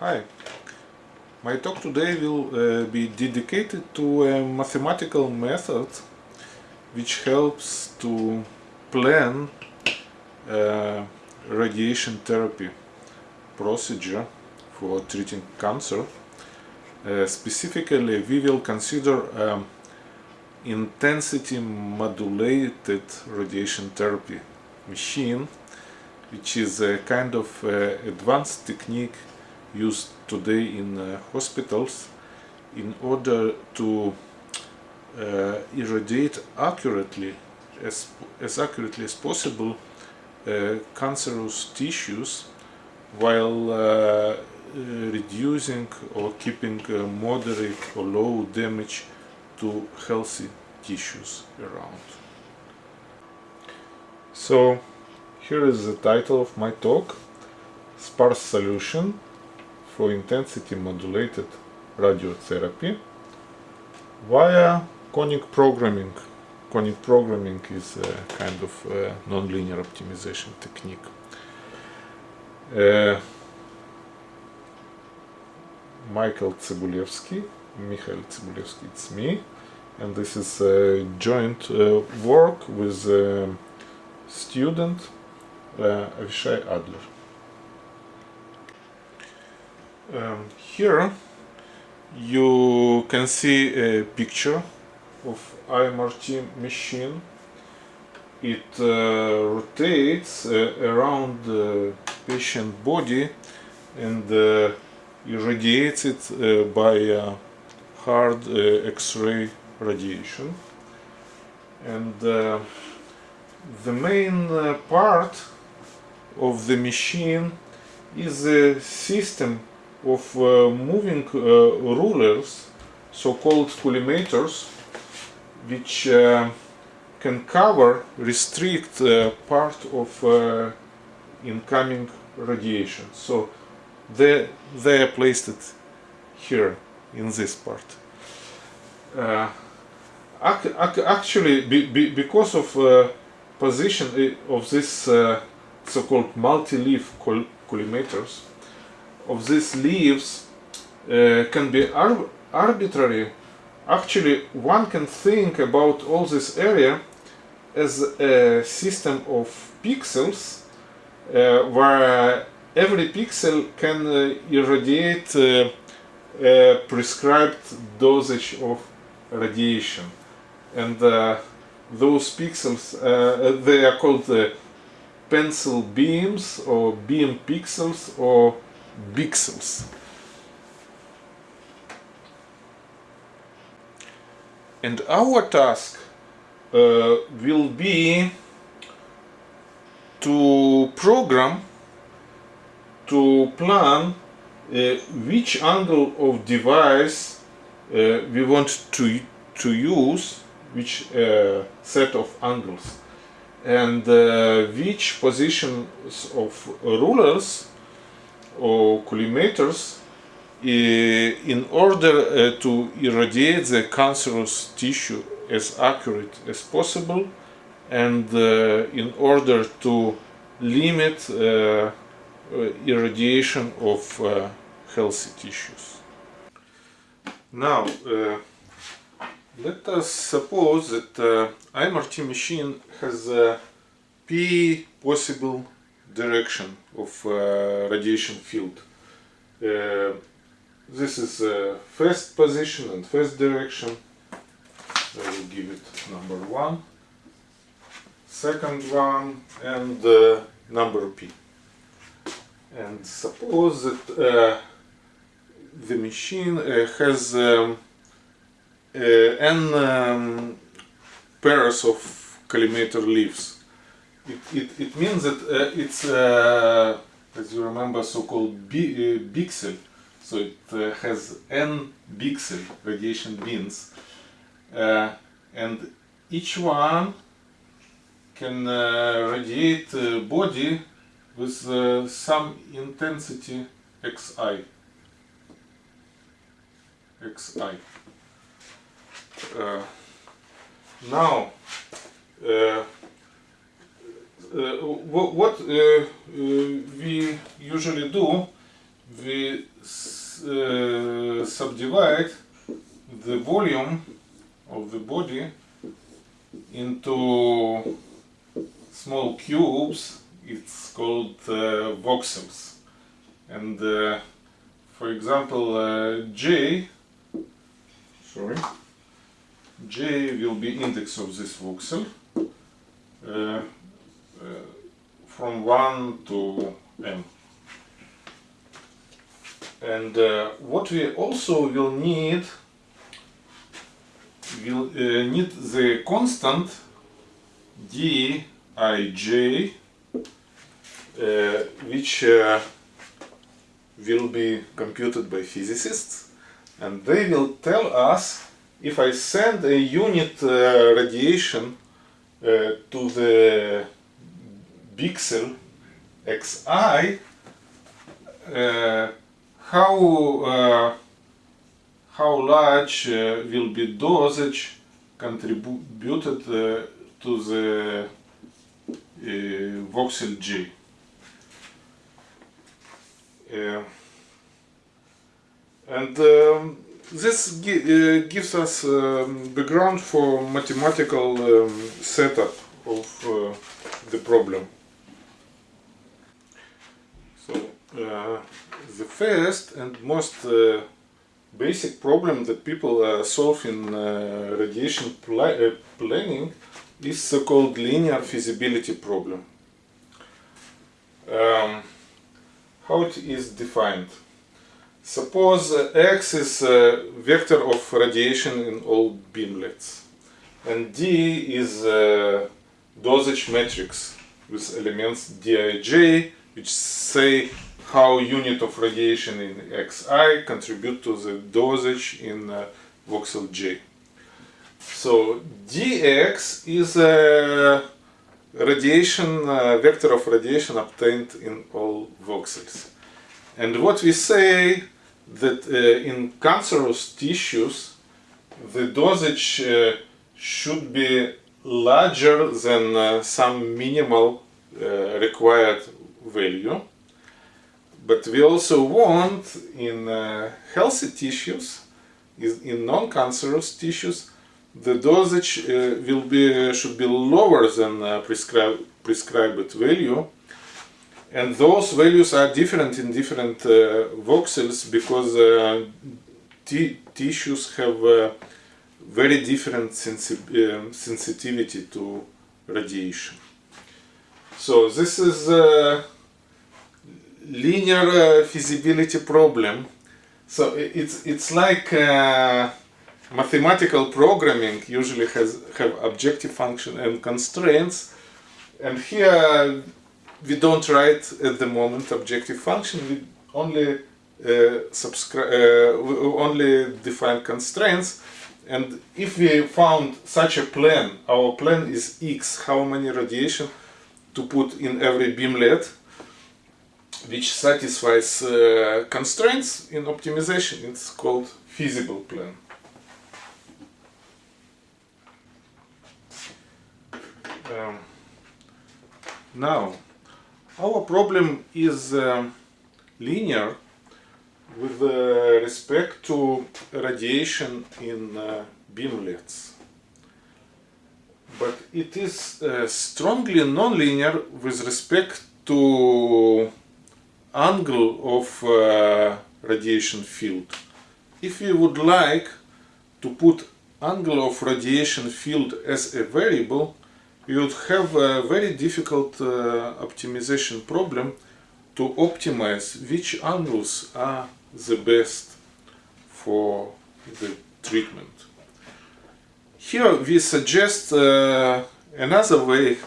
Hi. My talk today will uh, be dedicated to a mathematical method which helps to plan uh, radiation therapy procedure for treating cancer. Uh, specifically, we will consider um, intensity modulated radiation therapy machine which is a kind of uh, advanced technique used today in uh, hospitals in order to uh, irradiate accurately as, as accurately as possible uh, cancerous tissues while reducing or keeping moderate or low damage to healthy tissues around. So here is the title of my talk Sparse Solution for intensity modulated radiotherapy via conic programming. Conic programming is a kind of uh, nonlinear optimization technique. Uh, Michael Zibulevsky, Mikhail Zibulevsky, it's me, and this is a joint uh, work with a student uh, Avishai Adler. Um, here you can see a picture of IMRT machine. It uh, rotates uh, around the patient body and uh, irradiates it uh, by hard uh, X-ray radiation. And uh, the main part of the machine is a system of uh, moving uh, rulers, so-called collimators, which uh, can cover, restrict part of incoming radiation. So they, they are placed here in this part. Uh, ac ac actually, be, be, because of uh, position of this uh, so-called multi-leaf collimators, of these leaves uh, can be ar arbitrary, actually one can think about all this area as a system of pixels uh, where every pixel can uh, irradiate uh, a prescribed dosage of radiation. And uh, those pixels uh, they are called pencil beams or beam pixels or pixels. And our task uh, will be to program, to plan uh, which angle of device uh, we want to, to use, which uh, set of angles, and uh, which positions of rulers collimators in order uh, to irradiate the cancerous tissue as accurate as possible and uh, in order to limit irradiation of healthy tissues. Now, let us suppose that uh, IMRT machine has a p possible direction of uh, radiation field. Uh, this is uh, first position and first direction. I will give it number one, second one, and uh, number p. And suppose that uh, the machine uh, has um, n um, pairs of collimator leaves it, it, it means that uh, it's, uh, as you remember, so-called bi uh, pixel. So it uh, has n pixel radiation beams. Uh, and each one can uh, radiate body with some intensity xi. xi. now, uh, what uh, uh, we usually do, we uh, subdivide the volume of the body into small cubes. It's called uh, voxels. And uh, for example uh, J sorry? J will be index of this voxel from 1 to m and uh, what we also will need will uh, need the constant dij uh, which uh, will be computed by physicists. And they will tell us if I send a unit uh, radiation uh, to the pixel xi uh, how uh, how large uh, will be dosage contributed uh, to the voxel G. and um, this gi uh, gives us um, background for mathematical um, setup of uh, the problem. So uh, the first and most uh, basic problem that people uh, solve in uh, radiation pl planning is so-called linear feasibility problem. Um, how it is defined? Suppose uh, X is a vector of radiation in all beamlets and D is a dosage matrix with elements Dij which say how unit of radiation in Xi contribute to the dosage in uh, voxel J. So dx is a radiation uh, vector of radiation obtained in all voxels. And what we say that uh, in cancerous tissues the dosage uh, should be larger than uh, some minimal uh, required value. But we also want in uh, healthy tissues, in non-cancerous tissues, the dosage uh, will be should be lower than uh, prescribed prescribed value. And those values are different in different uh, voxels because uh, tissues have uh, very different sensi um, sensitivity to radiation. So this is a linear feasibility problem. So it's it's like mathematical programming usually has have objective function and constraints. And here we don't write at the moment objective function. We only uh, uh, only define constraints. And if we found such a plan our plan is x how many radiation to put in every beamlet which satisfies uh, constraints in optimization it's called feasible plan Um, now, our problem is uh, linear with uh, respect to radiation in uh, beamlets. But it is uh, strongly nonlinear with respect to angle of uh, radiation field. If we would like to put angle of radiation field as a variable, you would have a very difficult uh, optimization problem to optimize which angles are the best for the treatment. Here we suggest uh, another way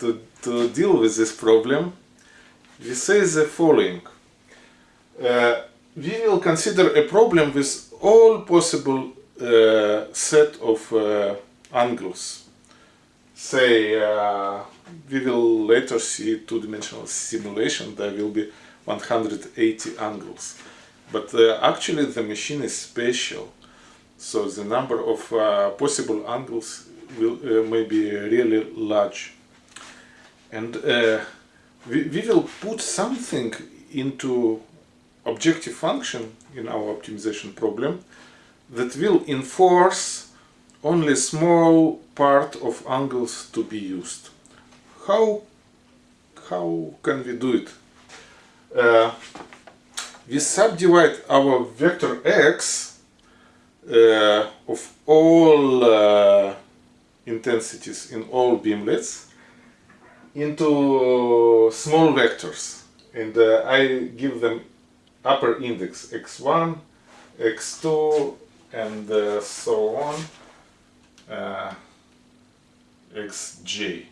to, to deal with this problem. We say the following. Uh, we will consider a problem with all possible uh, set of uh, angles say uh, we will later see two-dimensional simulation there will be 180 angles but uh, actually the machine is special so the number of uh, possible angles will may be really large and we, will put something into objective function in our optimization problem that will enforce only small part of angles to be used. How, how can we do it? Uh, we subdivide our vector x uh, of all uh, intensities in all beamlets into small vectors. And uh, I give them upper index x1, x2 and uh, so on uh, xj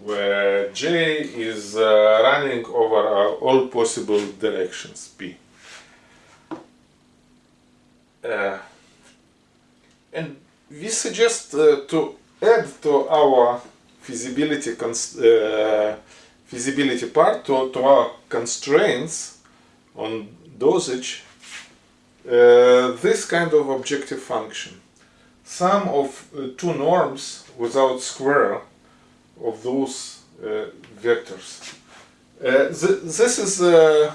where j is uh, running over uh, all possible directions p. Uh, and we suggest to add to our feasibility feasibility part to, to our constraints on dosage uh, this kind of objective function. Sum of uh, two norms without square of those uh, vectors. Uh, th this is a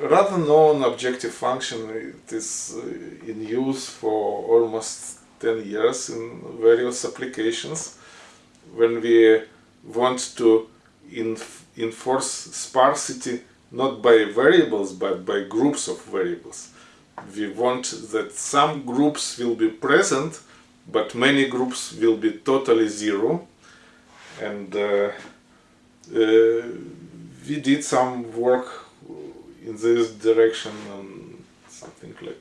rather known objective function. It is uh, in use for almost 10 years in various applications. When we want to enforce sparsity not by variables but by groups of variables. We want that some groups will be present but many groups will be totally zero and uh, uh, we did some work in this direction on something like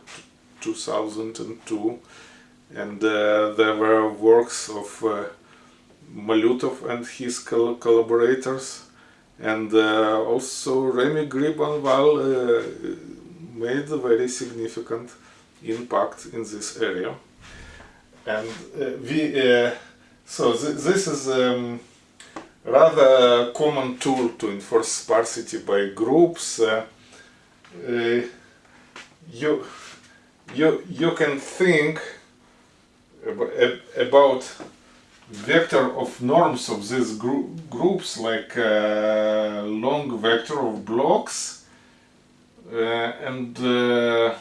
2002 and uh, there were works of Malютov and his col collaborators. And uh, also Rémi Gribonval uh, made a very significant impact in this area. And uh, we uh, so th this is um, rather common tool to enforce sparsity by groups. Uh, uh, you you you can think about vector of norms of these gr groups like uh, long vector of blocks uh, and uh,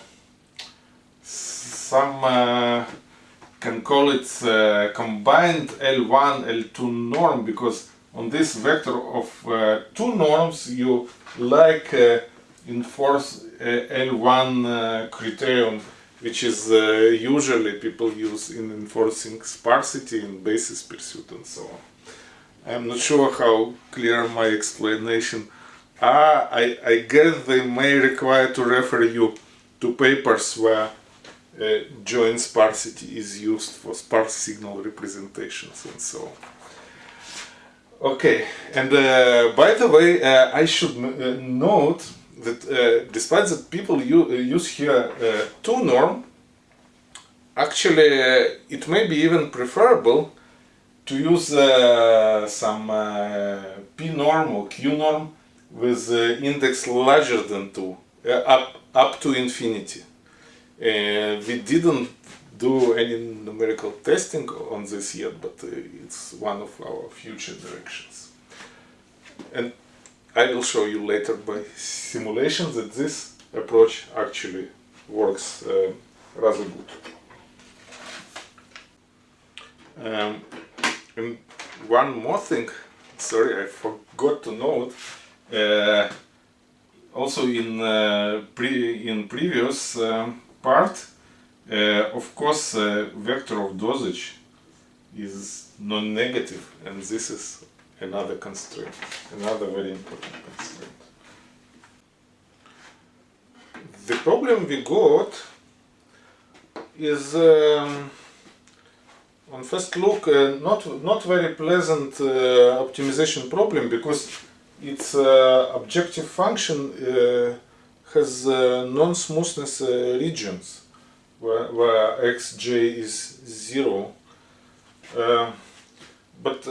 some uh, can call it uh, combined L1 L2 norm because on this vector of uh, two norms you like enforce L1 criterion which is uh, usually people use in enforcing sparsity in basis pursuit and so on. I'm not sure how clear my explanation are. I, I guess they may require to refer you to papers where uh, joint sparsity is used for sparse signal representations and so on. Okay, and uh, by the way, uh, I should uh, note that uh, despite that people uh, use here uh, two norm, actually uh, it may be even preferable to use uh, some uh, p norm or q norm with index larger than 2, up, up to infinity. we didn't do any numerical testing on this yet, but it's one of our future directions. And I will show you later by simulation that this approach actually works uh, rather good. Um, and one more thing, sorry, I forgot to note, uh, also in uh, pre in previous um, part, uh, of course, uh, vector of dosage is non-negative, and this is another constraint, another very important constraint. The problem we got is um, on first look uh, not not very pleasant uh, optimization problem because its uh, objective function uh, has uh, non-smoothness uh, regions where, where xj is zero but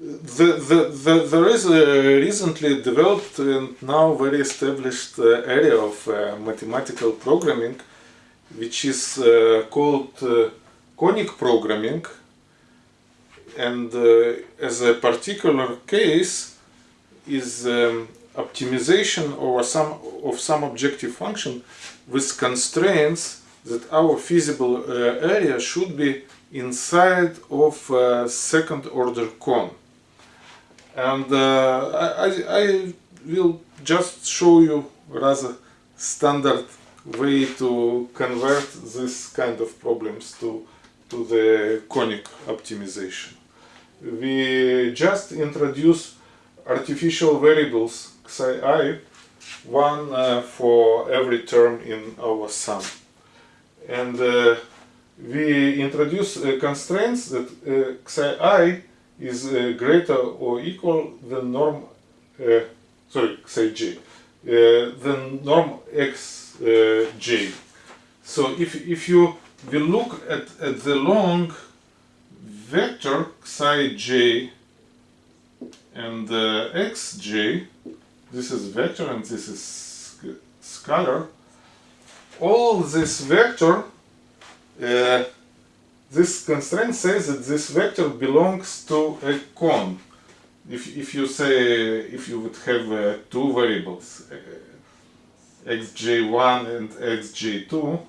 the, the, the, there is a recently developed and now very established uh, area of uh, mathematical programming which is uh, called uh, conic programming. And uh, as a particular case is um, optimization over some of some objective function with constraints that our feasible uh, area should be inside of second order cone and uh, I, I will just show you rather standard way to convert this kind of problems to to the conic optimization. We just introduce artificial variables xi i one uh, for every term in our sum. And uh, we introduce uh, constraints that uh, xi i is uh, greater or equal than norm uh, sorry xi j. Than norm x j. So if if you will look at, at the long vector psi j and uh, xj, this is vector and this is scalar, all this vector, uh, this constraint says that this vector belongs to a cone. If, if you say, if you would have uh, two variables, uh, xj1 and xj2,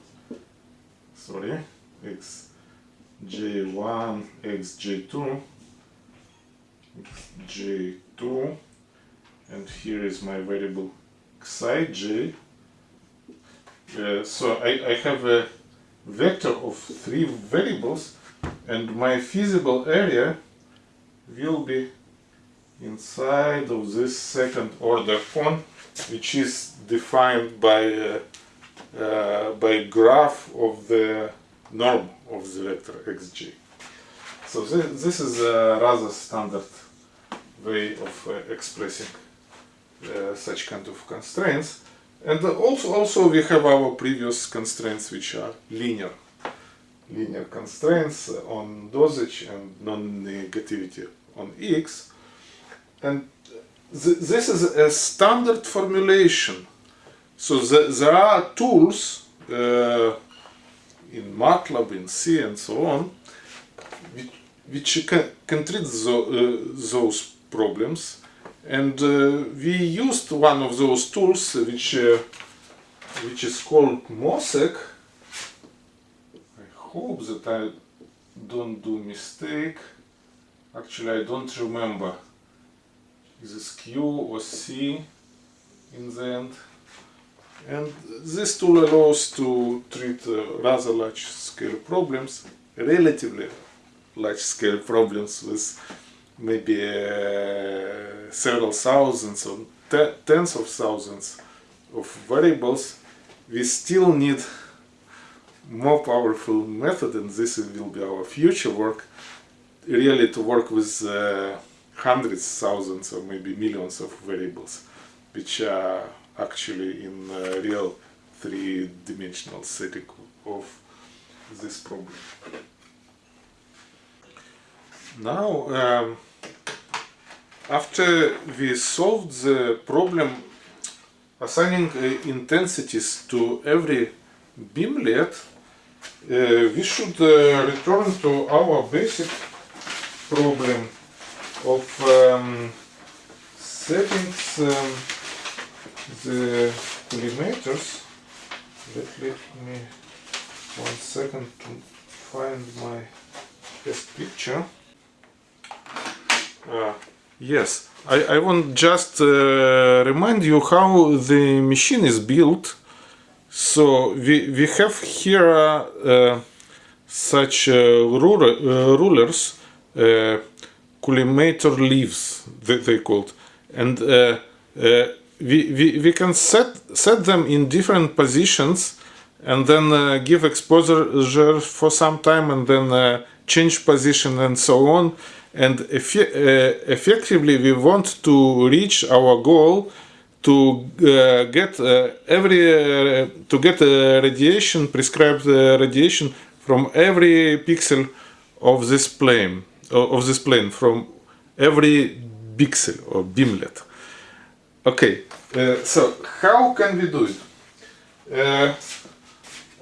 sorry, x j1 xj2 xj2 and here is my variable xi j uh, so I, I have a vector of three variables and my feasible area will be inside of this second order cone which is defined by uh, uh, by graph of the norm of the vector xj. So this, this is a rather standard way of uh, expressing uh, such kind of constraints. And also, also we have our previous constraints which are linear. Linear constraints on dosage and non-negativity on x. And th this is a standard formulation. So the, there are tools uh, in MATLAB, in C and so on, which, which can, can treat uh, those problems. And uh, we used one of those tools, which, uh, which is called MOSEK. I hope that I don't do mistake. Actually, I don't remember. Is this Q or C in the end? And this tool allows to treat uh, rather large scale problems, relatively large scale problems with maybe uh, several thousands or te tens of thousands of variables. We still need more powerful method and this will be our future work really to work with uh, hundreds, thousands or maybe millions of variables which are actually in real three-dimensional setting of this problem. Now, um, after we solved the problem assigning uh, intensities to every beamlet, uh, we should uh, return to our basic problem of um, settings um, the collimators let, let me one second to find my best picture yes. I, I want just uh, remind you how the machine is built. So we, we have here uh, such uh, ruler, uh, rulers uh, collimator leaves they, they called. And uh, we, we, we can set, set them in different positions and then uh, give exposure for some time and then uh, change position and so on and eff uh, effectively we want to reach our goal to uh, get uh, every uh, to get radiation prescribed radiation from every pixel of this plane of this plane from every pixel or beamlet Okay, uh, so how can we do it? Uh,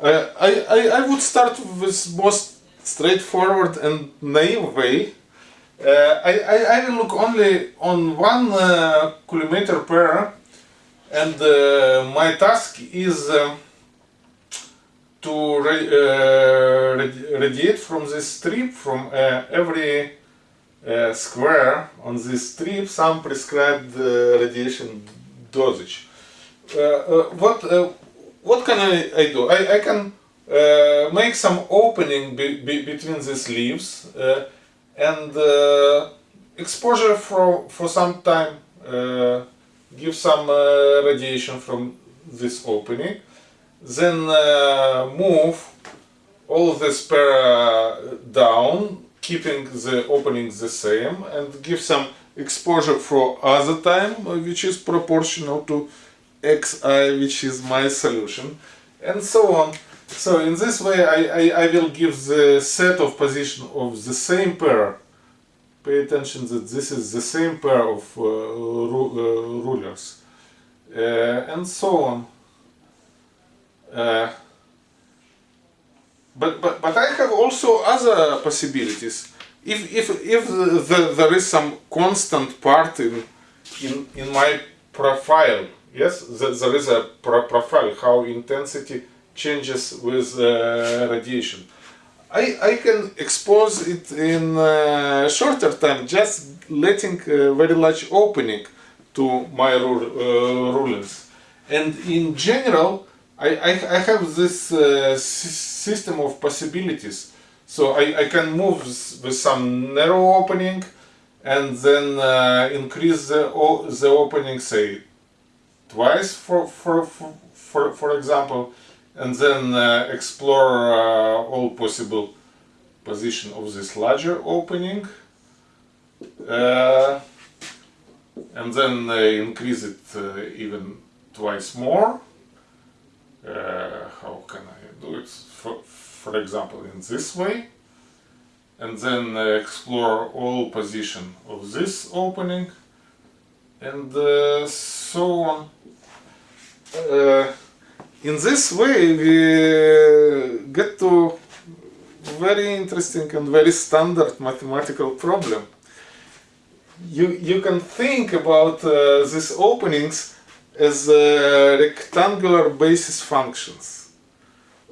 I, I, I would start with most straightforward and naive way. Uh, I, I, I will look only on one uh, collimator pair and uh, my task is um, to uh, radiate from this strip from uh, every uh, square on this strip some prescribed radiation dosage. what what can I, I do? I, I can Uh, make some opening be, be, between these leaves uh, and uh, exposure for for some time give some uh, radiation from this opening. Then uh, move all the spare down keeping the opening the same and give some exposure for other time which is proportional to xi which is my solution and so on so in this way I, I, I will give the set of position of the same pair. Pay attention that this is the same pair of uh, ru uh, rulers. Uh, and so on. Uh, but, but, but I have also other possibilities. If, if, if the, the, there is some constant part in, in, in my profile, yes, the, there is a pro profile, how intensity changes with radiation. I, I can expose it in shorter time, just letting a very large opening to my uh, rulers. And in general, I, I, I have this uh, system of possibilities. So I, I can move with some narrow opening and then uh, increase the, the opening, say, twice for, for, for, for example, and then uh, explore uh, all possible position of this larger opening. Uh, and then uh, increase it even twice more uh, how can I do it? For, for example, in this way. And then uh, explore all position of this opening and uh, so on. In this way we get to very interesting and very standard mathematical problem. You, you can think about uh, these openings as uh, rectangular basis functions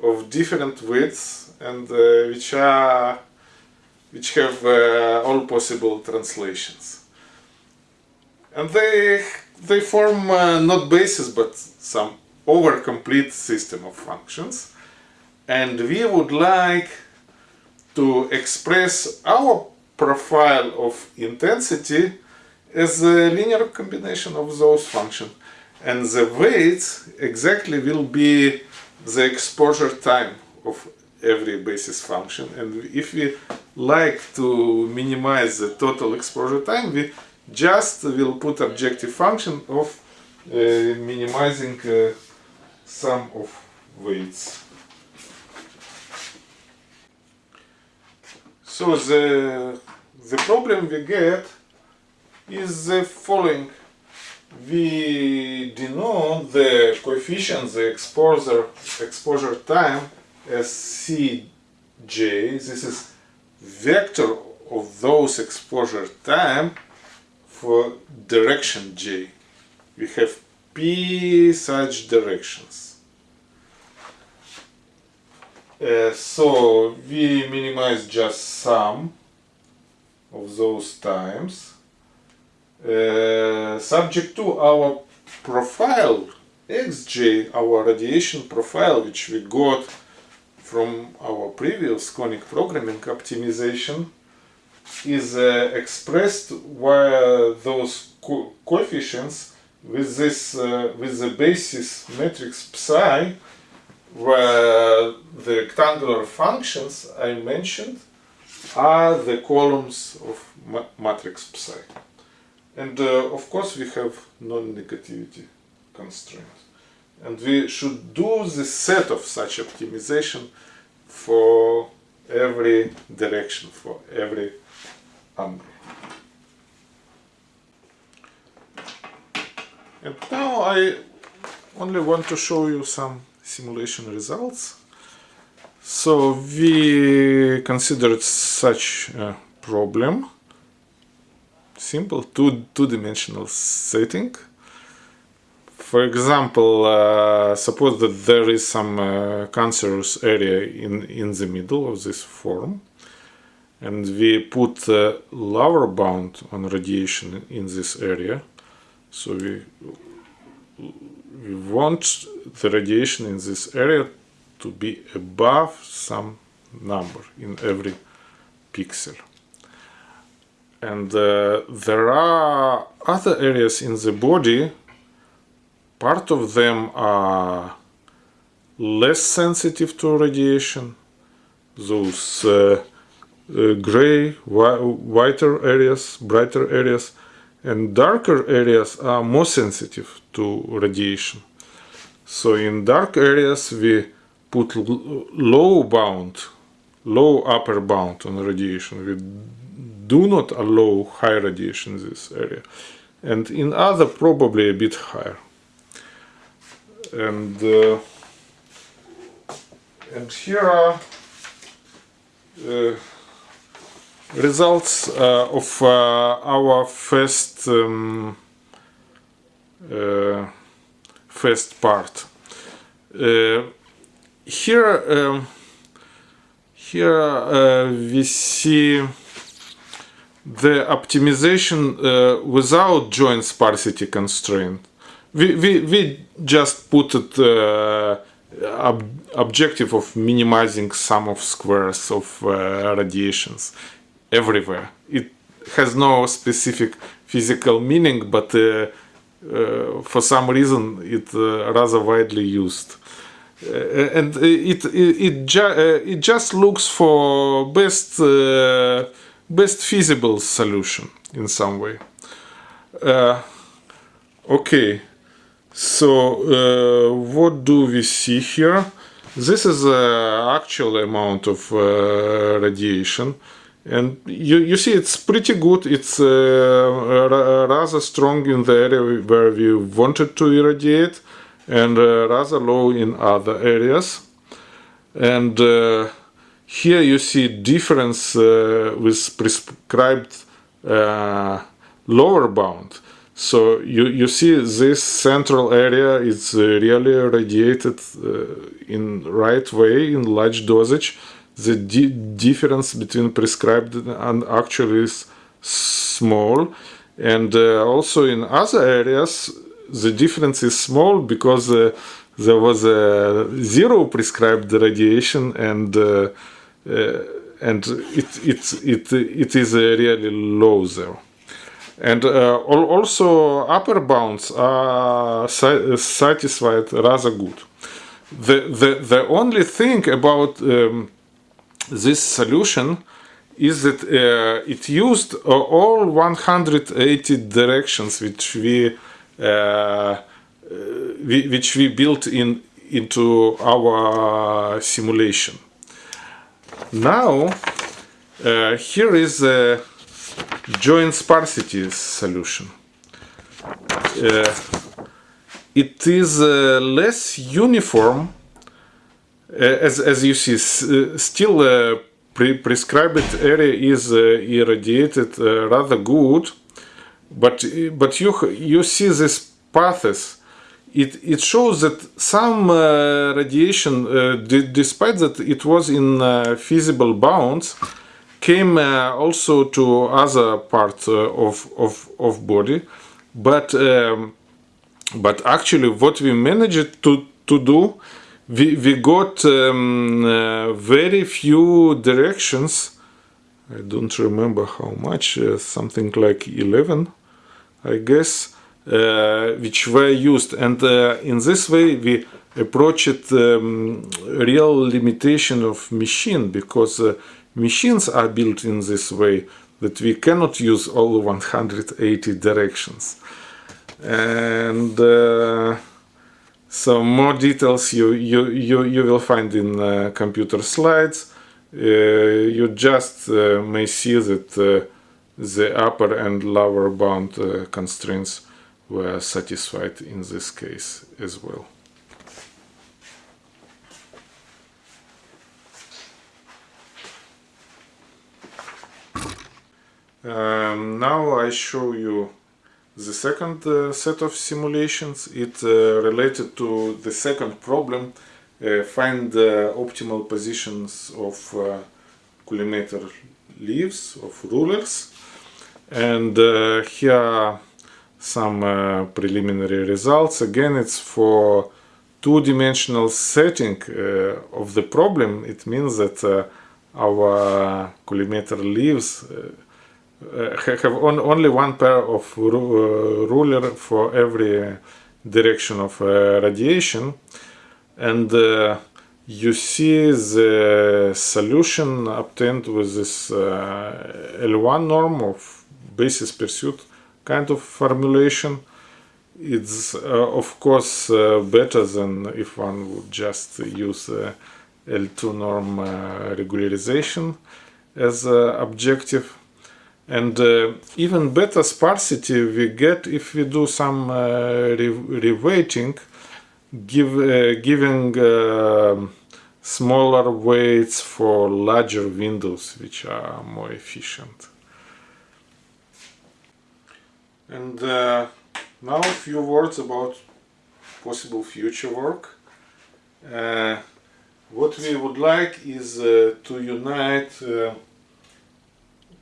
of different widths and uh, which are which have uh, all possible translations and they they form uh, not bases but some over complete system of functions. And we would like to express our profile of intensity as a linear combination of those functions. And the weights exactly will be the exposure time of every basis function. And if we like to minimize the total exposure time we just will put objective function of uh, minimizing uh, sum of weights so the the problem we get is the following we denote the coefficient, the exposure, exposure time as Cj. This is vector of those exposure time for direction j. We have p such directions. Uh, so we minimize just sum of those times uh, subject to our profile xj, our radiation profile, which we got from our previous conic programming optimization, is uh, expressed via those co coefficients with this uh, with the basis matrix psi, where the rectangular functions I mentioned are the columns of ma matrix psi. And uh, of course we have non-negativity constraints. And we should do the set of such optimization for every direction, for every angle. And now I only want to show you some simulation results. So we considered such a problem simple two two-dimensional setting for example, uh, suppose that there is some uh, cancerous area in, in the middle of this form and we put a lower bound on radiation in this area. So we, we want the radiation in this area to be above some number in every pixel. And uh, there are other areas in the body. Part of them are less sensitive to radiation. Those uh, uh, gray whi whiter areas brighter areas and darker areas are more sensitive to radiation. So in dark areas we put low bound low upper bound on radiation. We do not allow high radiation in this area. And in other probably a bit higher. And uh, and here are uh, results uh, of uh, our first um, uh, first part. Uh, here um, here we see the optimization without joint sparsity constraint. We, we, we just put it uh, ob objective of minimizing sum of squares of uh, radiations everywhere. It has no specific physical meaning, but uh, uh for some reason it uh, rather widely used. Uh, and it it it, ju it, just looks for best best feasible solution in some way. okay. So uh, what do we see here? This is the actual amount of uh, radiation and you, you see it's pretty good. It's uh, rather strong in the area where we wanted to irradiate and uh, rather low in other areas. And uh, here you see difference uh, with prescribed lower bound. So you, you see this central area is uh, really radiated uh, in right way in large dosage. The di difference between prescribed and actual is small. And uh, also in other areas, the difference is small because uh, there was a zero prescribed radiation and uh, uh, and it, it, it, it is really low there. And uh, also upper bounds are satisfied rather good. The, the, the only thing about um, this solution is that uh, it used uh, all 180 directions which we, uh, we, which we built in into our simulation. Now uh, here is a joint sparsity solution. Uh, it is uh, less uniform uh, as, as you see uh, still uh, pre prescribed area is irradiated rather good but but you you see this paths. It, it shows that some uh, radiation, uh, despite that it was in uh, feasible bounds, came uh, also to other parts uh, of, of, of body. But um, but actually what we managed to, to do we, we got um, uh, very few directions. I don't remember how much uh, something like 11 I guess uh, which were used. And uh, in this way we approached um, real limitation of machine because machines are built in this way that we cannot use all 180 directions. And uh, so more details you you you, you will find in uh, computer slides. Uh, you just uh, may see that uh, the upper and lower bound uh, constraints were satisfied in this case as well. Um, now I show you the second uh, set of simulations. It uh, related to the second problem, uh, find the optimal positions of uh, collimator leaves, of rulers. And uh, here are some uh, preliminary results. Again, it's for two-dimensional setting of the problem. It means that our collimator leaves uh, have on, only one pair of ru uh, ruler for every direction of uh, radiation. And you see the solution obtained with this L1 norm of basis pursuit kind of formulation. It's uh, of course uh, better than if one would just use uh, L2 norm regularization as objective and uh, even better sparsity we get if we do some uh, re reweighting give, uh, giving uh, smaller weights for larger windows which are more efficient. And uh, now a few words about possible future work. Uh, what we would like is to unite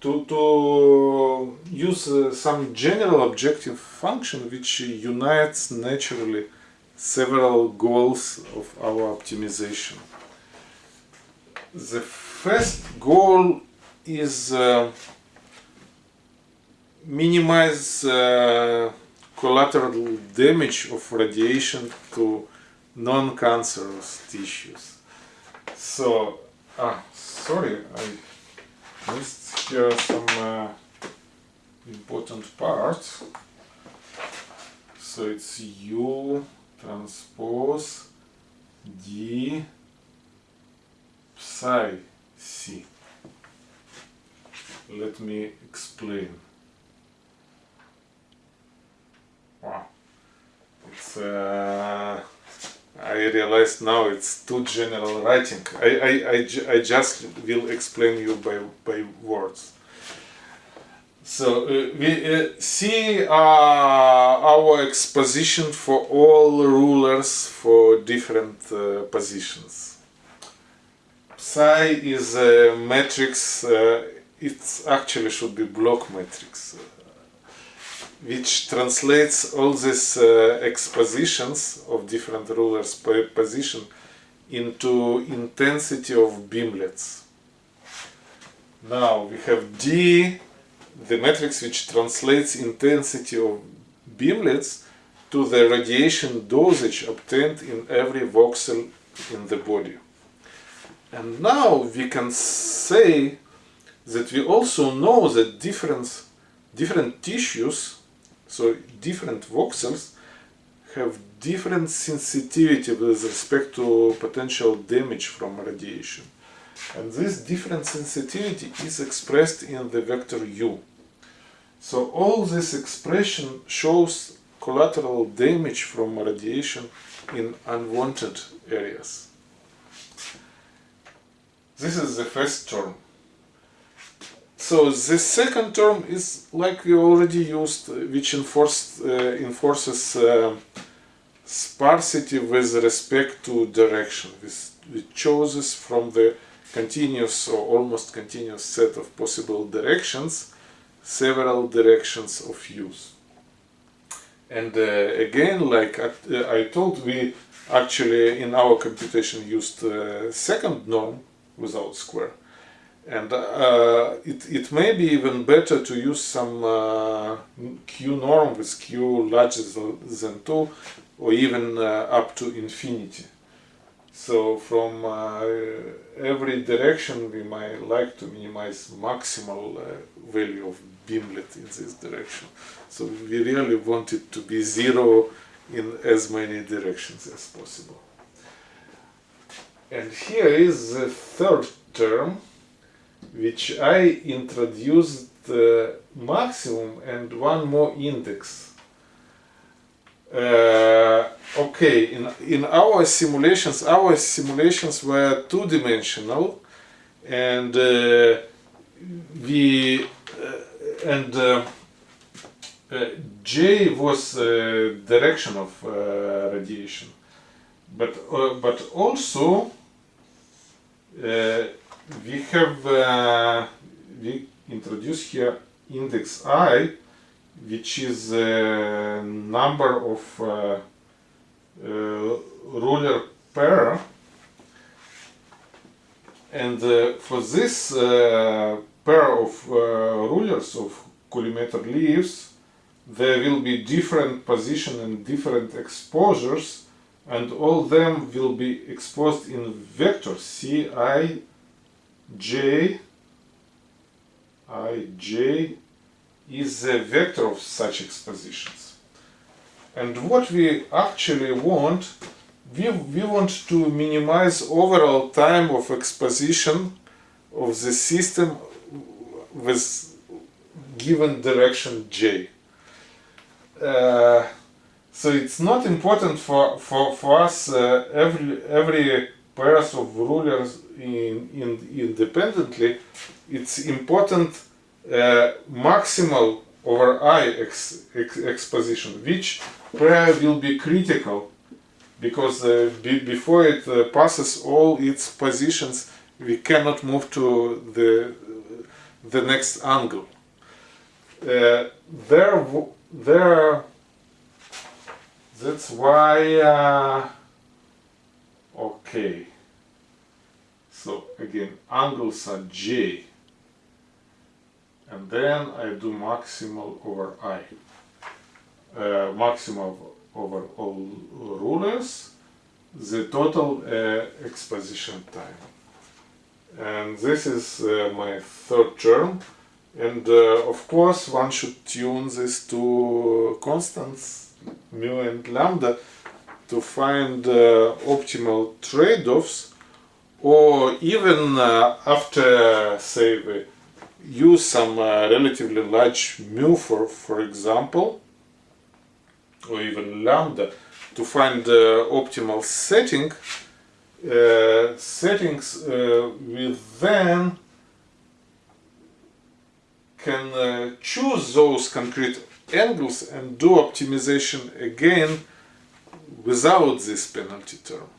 to, to use uh, some general objective function which unites naturally several goals of our optimization. The first goal is uh, minimize uh, collateral damage of radiation to non-cancerous tissues. So, ah, sorry, I missed here some uh, important parts. So it's U transpose D psi C. Let me explain. Wow. It's uh, I realized now it's too general writing. I, I, I, I just will explain you by, by words. So uh, we uh, see uh, our exposition for all rulers for different uh, positions. Psi is a matrix, uh, it actually should be block matrix which translates all these uh, expositions of different rulers per position into intensity of beamlets. Now we have D, the matrix which translates intensity of beamlets to the radiation dosage obtained in every voxel in the body. And now we can say that we also know that different, different tissues so different voxels have different sensitivity with respect to potential damage from radiation. And this different sensitivity is expressed in the vector u. So all this expression shows collateral damage from radiation in unwanted areas. This is the first term. So the second term is like we already used, which enforced, uh, enforces uh, sparsity with respect to direction, which chooses from the continuous or almost continuous set of possible directions several directions of use. And uh, again, like I, uh, I told, we actually in our computation used uh, second norm without square and uh, it, it may be even better to use some uh, q norm with q larger than 2 or even uh, up to infinity. So from uh, every direction we might like to minimize maximal uh, value of beamlet in this direction. So we really want it to be zero in as many directions as possible. And here is the third term which I introduced the maximum and one more index. Uh, okay, in, in our simulations, our simulations were two-dimensional and uh, we uh, and uh, uh, J was uh, direction of uh, radiation, but uh, but also uh, we have uh, we introduce here index i, which is a number of uh, uh, ruler pair, and uh, for this uh, pair of uh, rulers of collimator leaves, there will be different position and different exposures and all them will be exposed in vector ci j i j is a vector of such expositions. And what we actually want we, we want to minimize overall time of exposition of the system with given direction j. Uh, so it's not important for for, for us uh, every every pairs of rulers in, in independently it's important uh, maximal over i ex, ex, exposition which pair will be critical because uh, be, before it uh, passes all its positions we cannot move to the the next angle. Uh, there there that's why uh, okay. So again angles are j and then I do maximal over i. Uh, maximal over all rulers the total uh, exposition time. And this is uh, my third term. And uh, of course one should tune this to constants mu and lambda to find uh, optimal trade-offs or even uh, after say we use some uh, relatively large mu for for example or even lambda to find the optimal setting uh, settings uh, we then can uh, choose those concrete angles and do optimization again without this penalty term.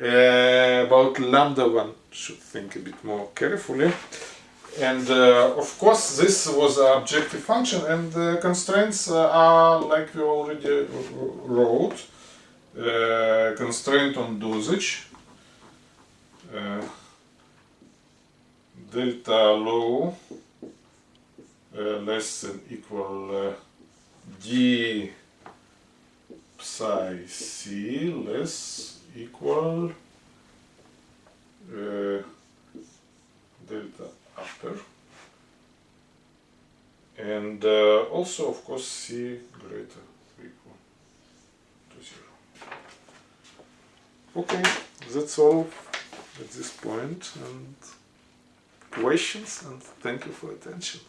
Uh, about lambda one should think a bit more carefully and uh, of course this was an objective function and the constraints uh, are like we already wrote uh, constraint on dosage uh, delta low uh, less than equal d psi c less equal uh, delta upper and uh, also of course c greater equal to zero. Okay, that's all at this point and questions and thank you for attention.